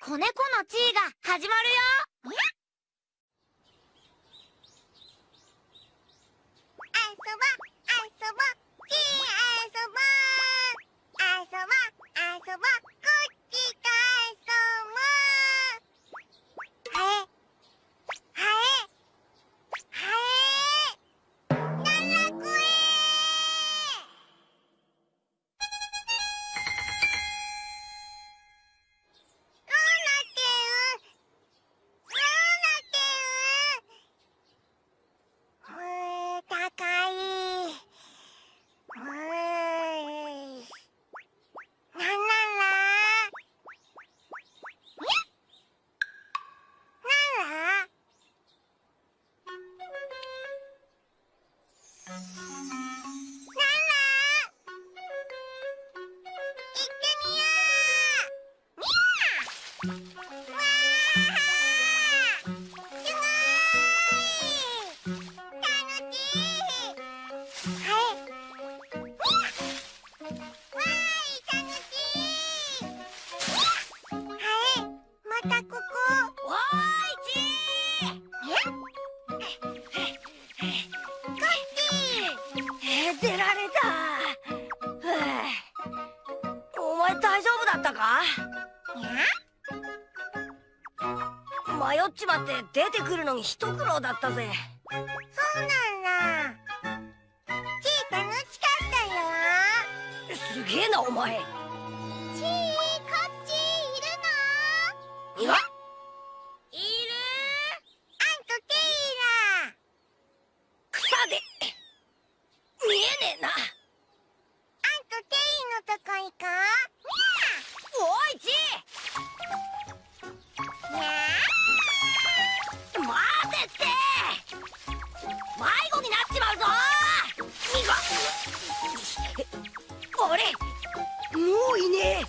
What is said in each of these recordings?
子猫の地位が始まるよ。遊ぼぼちあそぼぼぼって出てくるのに一苦労だったぜ。そうなんだ。楽しかったよ。すげえなお前。もういいね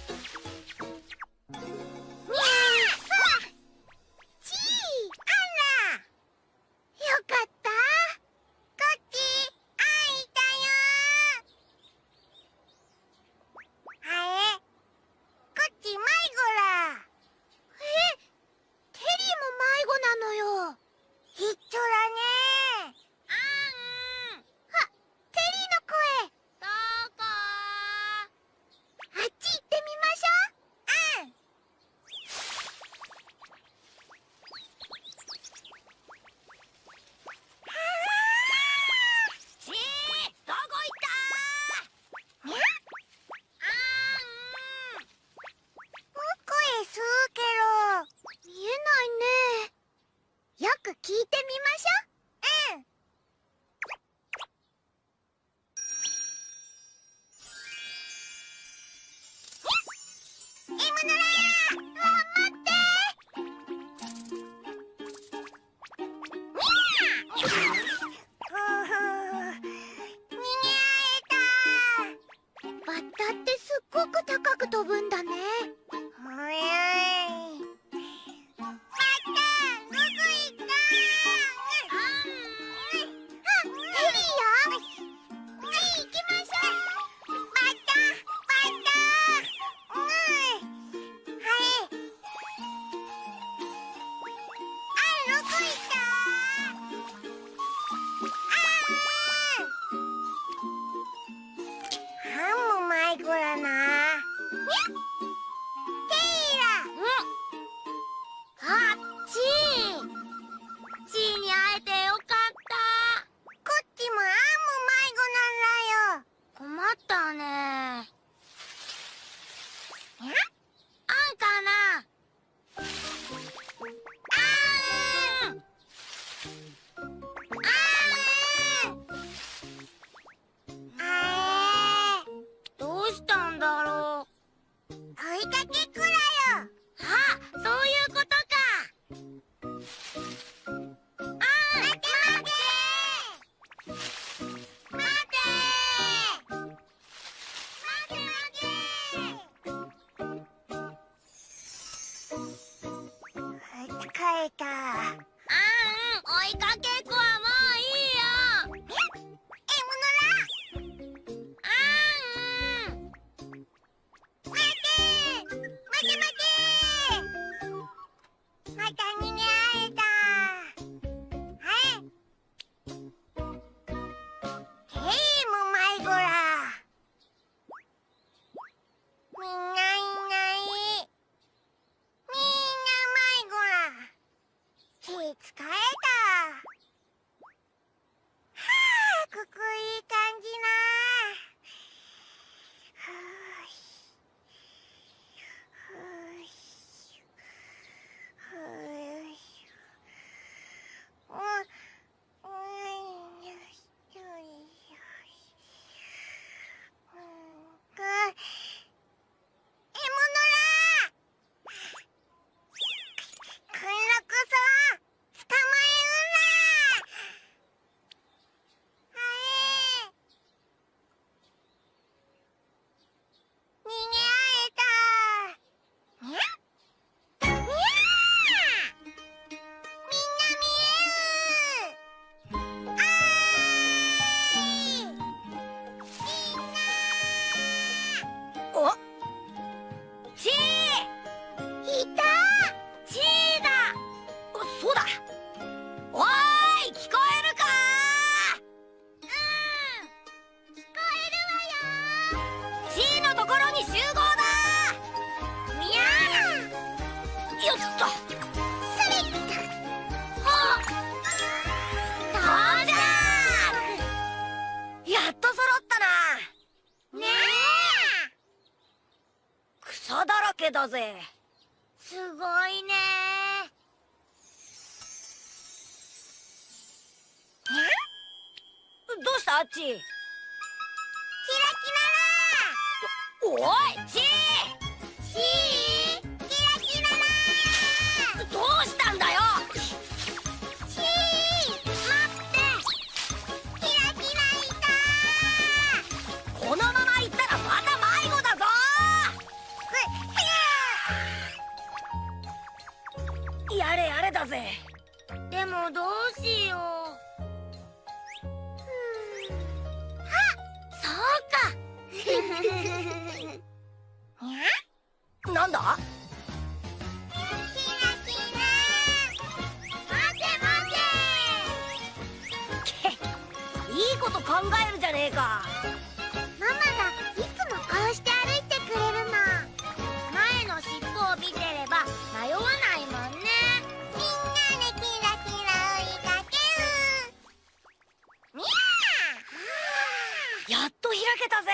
すっごく高く飛ぶんだね。けよあそういうことか。あ待て。待て待て。待て。待て。たあん追いかけだぜ。すごいね。どうした？あっち。キラキラおいちー。だぜ。でもどうしよう。あそうか。なんだ？いいこと考えるじゃねえか。やっと開けたぜ。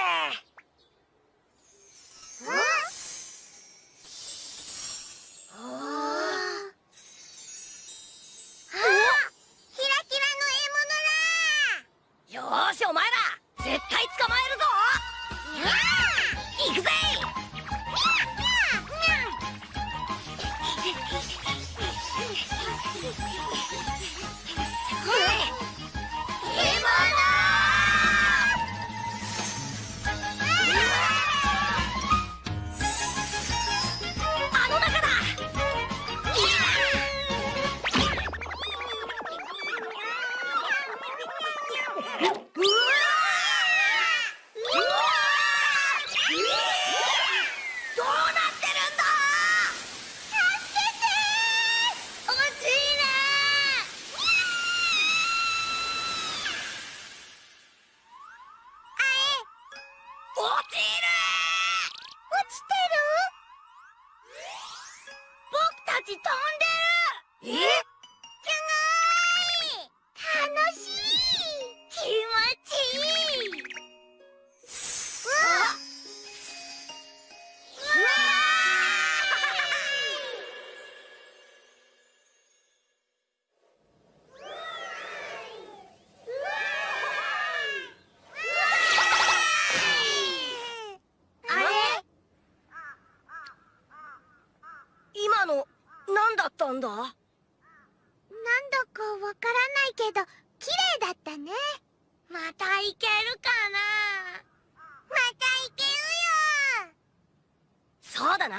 なんだ？なんだかわからないけど綺麗だったね。また行けるかな？また行けるよ。そうだな。